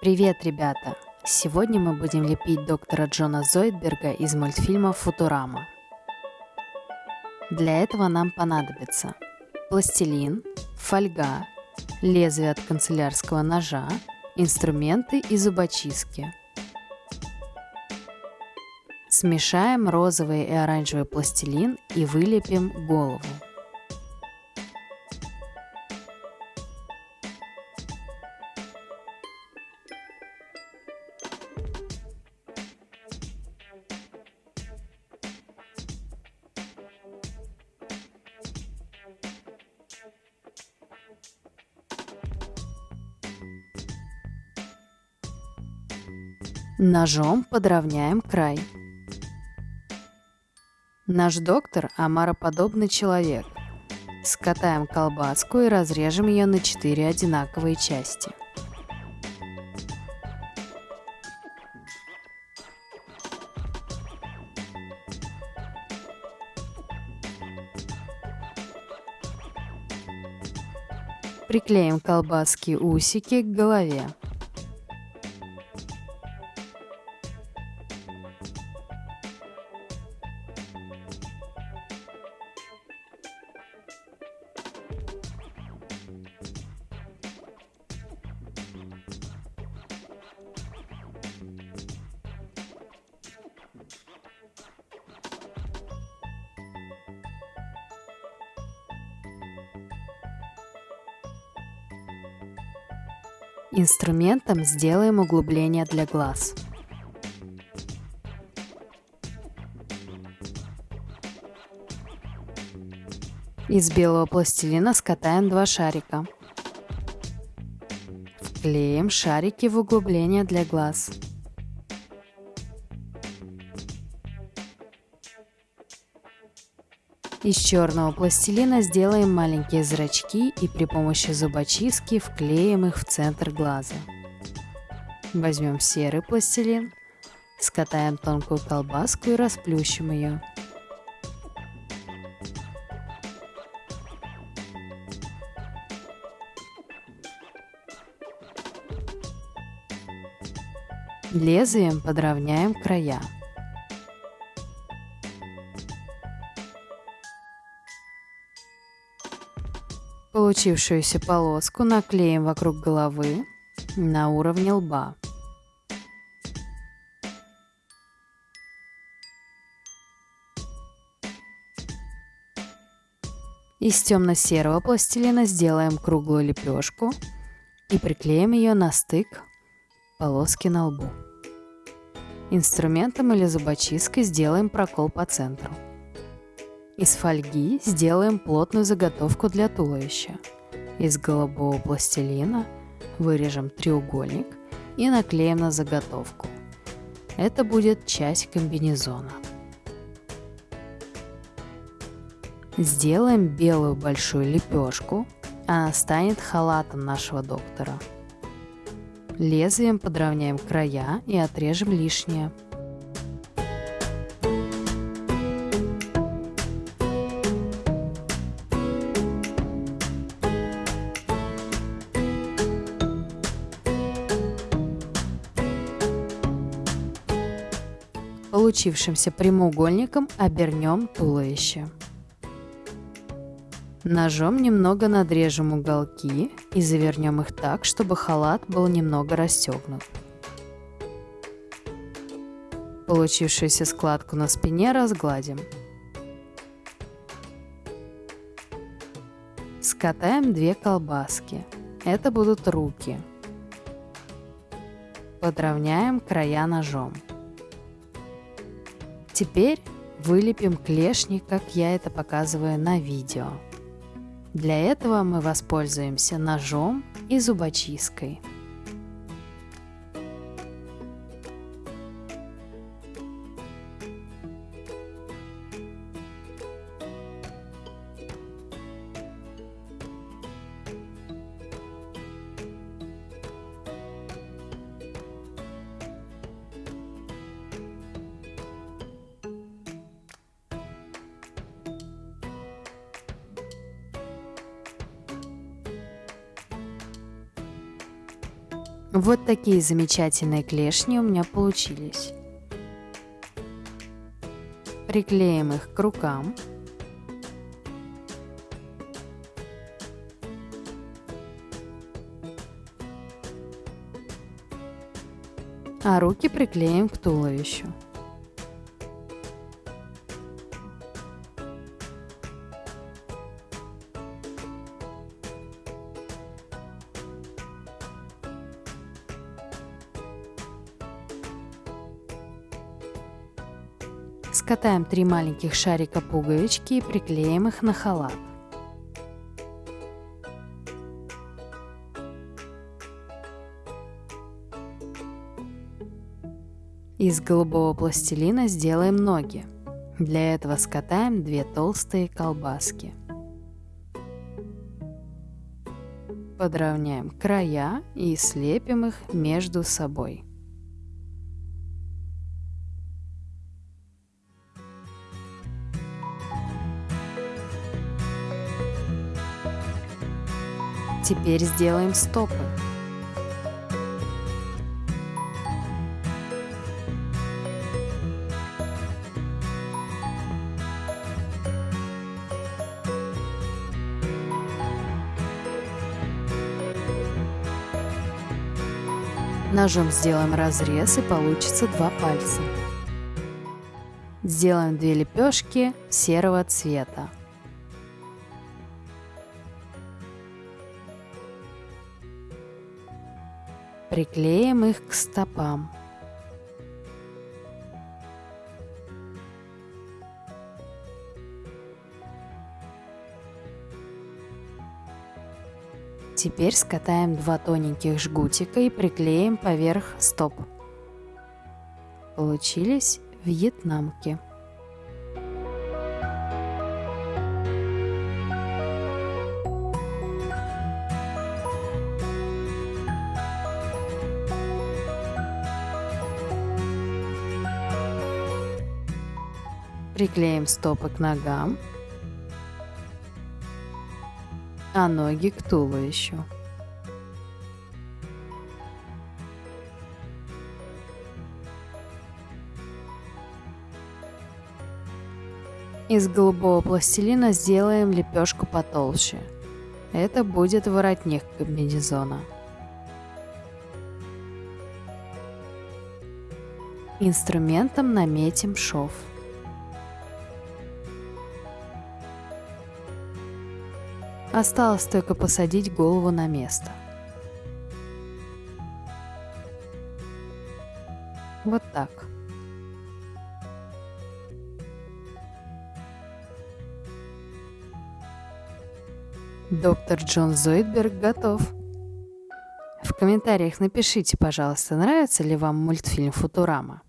Привет, ребята! Сегодня мы будем лепить доктора Джона Зойдберга из мультфильма «Футурама». Для этого нам понадобится пластилин, фольга, лезвие от канцелярского ножа, инструменты и зубочистки. Смешаем розовый и оранжевый пластилин и вылепим голову. Ножом подровняем край. Наш доктор – омароподобный человек. Скатаем колбаску и разрежем ее на 4 одинаковые части. Приклеим колбаски усики к голове. Инструментом сделаем углубление для глаз. Из белого пластилина скатаем два шарика. Вклеим шарики в углубление для глаз. Из черного пластилина сделаем маленькие зрачки и при помощи зубочистки вклеим их в центр глаза. Возьмем серый пластилин, скатаем тонкую колбаску и расплющим ее. Лезвием подровняем края. Получившуюся полоску наклеим вокруг головы на уровне лба. Из темно-серого пластилина сделаем круглую лепешку и приклеим ее на стык полоски на лбу. Инструментом или зубочисткой сделаем прокол по центру. Из фольги сделаем плотную заготовку для туловища. Из голубого пластилина вырежем треугольник и наклеим на заготовку. Это будет часть комбинезона. Сделаем белую большую лепешку, она станет халатом нашего доктора. Лезвием подровняем края и отрежем лишнее. Получившимся прямоугольником обернем туловище. Ножом немного надрежем уголки и завернем их так, чтобы халат был немного расстегнут. Получившуюся складку на спине разгладим. Скатаем две колбаски. Это будут руки. Подровняем края ножом. Теперь вылепим клешни, как я это показываю на видео. Для этого мы воспользуемся ножом и зубочисткой. Вот такие замечательные клешни у меня получились. Приклеим их к рукам. А руки приклеим к туловищу. Скатаем три маленьких шарика пуговички и приклеим их на халат. Из голубого пластилина сделаем ноги. Для этого скатаем две толстые колбаски. Подровняем края и слепим их между собой. Теперь сделаем стопы. Ножом сделаем разрез и получится два пальца. Сделаем две лепешки серого цвета. Приклеим их к стопам. Теперь скатаем два тоненьких жгутика и приклеим поверх стоп. Получились вьетнамки. Приклеим стопы к ногам, а ноги к туловищу. Из голубого пластилина сделаем лепешку потолще. Это будет воротник комбинезона. Инструментом наметим шов. Осталось только посадить голову на место. Вот так. Доктор Джон Зоидберг готов. В комментариях напишите, пожалуйста, нравится ли вам мультфильм «Футурама».